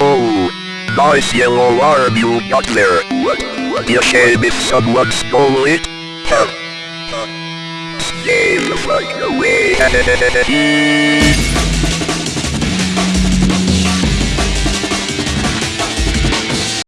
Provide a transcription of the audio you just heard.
Oh, nice yellow arm you got there. You shame if someone stole it? Huh. Stay the fuck away.